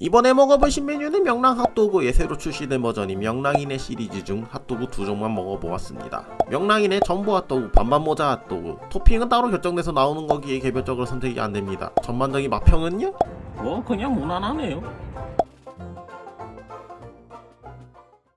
이번에 먹어보신 메뉴는 명랑 핫도그의 예, 새로 출시된 버전인 명랑이네 시리즈 중 핫도그 두 종만 먹어보았습니다. 명랑이네 전부 핫도그, 반반 모자 핫도그 토핑은 따로 결정돼서 나오는 거기에 개별적으로 선택이 안됩니다. 전반적인 맛평은요? 뭐 그냥 무난하네요